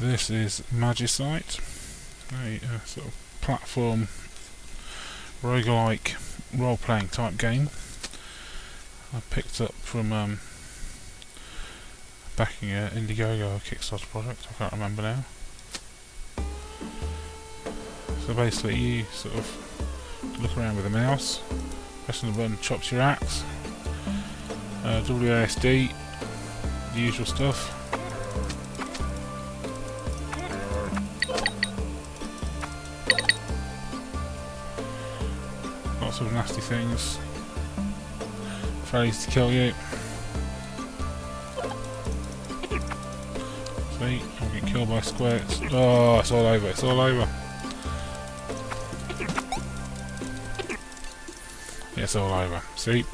This is Magicite, a uh, sort of platform roguelike role-playing type game. I picked up from um, backing an Indiegogo Kickstarter project. I can't remember now. So basically, you sort of look around with a mouse, pressing the button chops your axe. Uh, WASD, the usual stuff. Lots of nasty things. Fairly to kill you. See, I'm getting killed by squares. Oh, it's all over, it's all over. It's all over. See?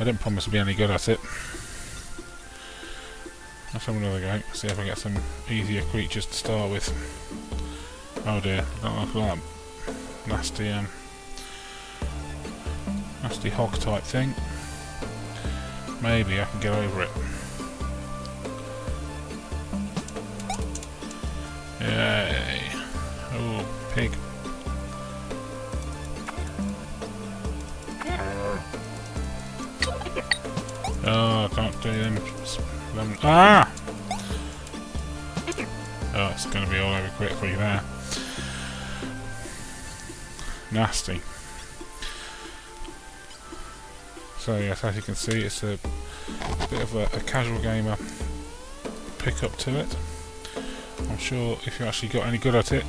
I didn't promise to be any good at it. Let's have another go. See if I get some easier creatures to start with. Oh dear, don't like that nasty um nasty hog type thing. Maybe I can get over it. Yay. Oh, pig. Oh, I can't do them. them ah! Oh, it's going to be all over quickly there. Nasty. So yes, as you can see, it's a bit of a, a casual gamer pick up to it. I'm sure if you actually got any good at it,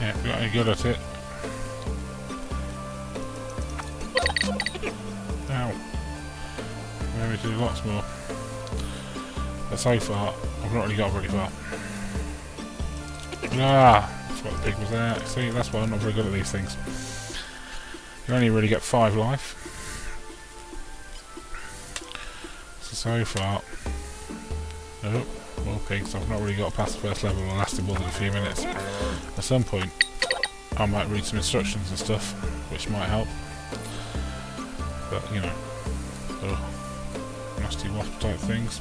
yeah, got any good at it. Ow. Maybe do lots more. So far, I've not really got very far. Ah, what the pig was there. See, that's why I'm not very good at these things. You only really get five life. So, so far... Oh, more pigs. I've not really got past the first level and lasted more than a few minutes. At some point, I might read some instructions and stuff, which might help. But, you know... Oh, nasty wasp type things.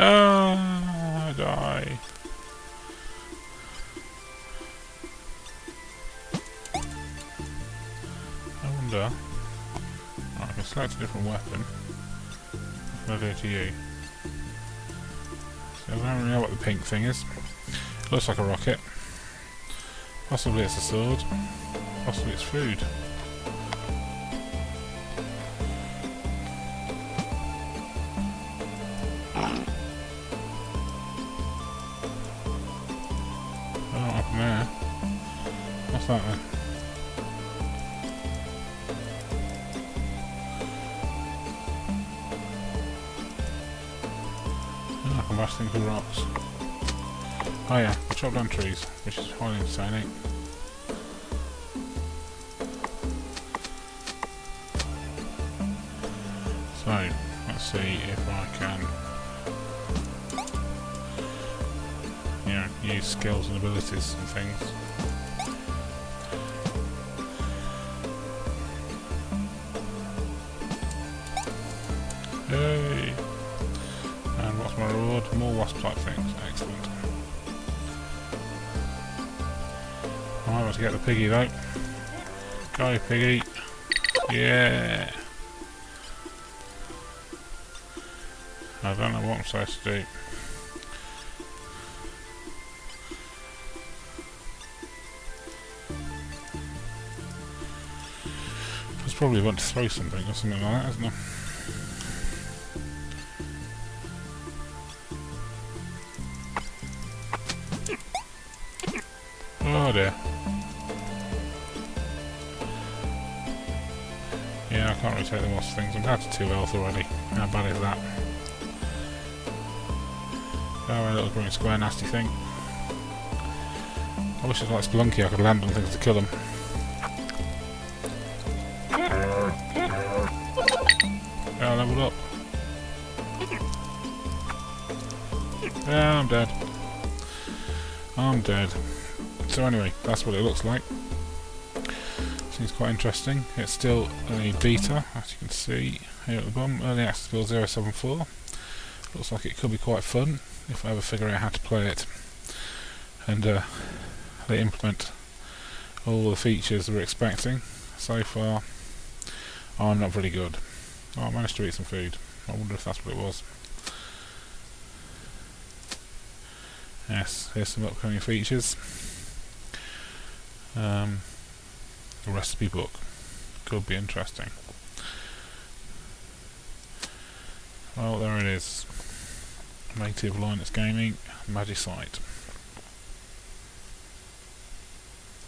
Ah, die. I wonder. Oh, I can select a different weapon. Do to you? So I don't really know what the pink thing is. It looks like a rocket. Possibly it's a sword. Possibly it's food. There. What's that then? I can bash things with rocks. Oh yeah, I chop down trees, which is highly insane. Eh? So, let's see if I can use skills and abilities and things. Yay! And what's my reward? More wasp type things. Excellent. I'm able to get the piggy though. Go piggy. Yeah. I don't know what I'm supposed to do. Probably want to throw something or something like that, isn't it? Oh dear. Yeah, I can't really take the most things. I'm down to 2 health already. How bad is that? Oh, a little green square nasty thing. I wish it was like Spelunky, I could land on things to kill them. I leveled up. Yeah, I'm dead. I'm dead. So anyway, that's what it looks like. Seems quite interesting. It's still a beta, as you can see here at the bottom. Early access build 074. Looks like it could be quite fun if I ever figure out how to play it. And uh, they implement all the features we're expecting. So far, I'm not very good. Oh, I managed to eat some food. I wonder if that's what it was. Yes, here's some upcoming features. Um, a recipe book. Could be interesting. Well, there it is. Native Linux Gaming, Magicite.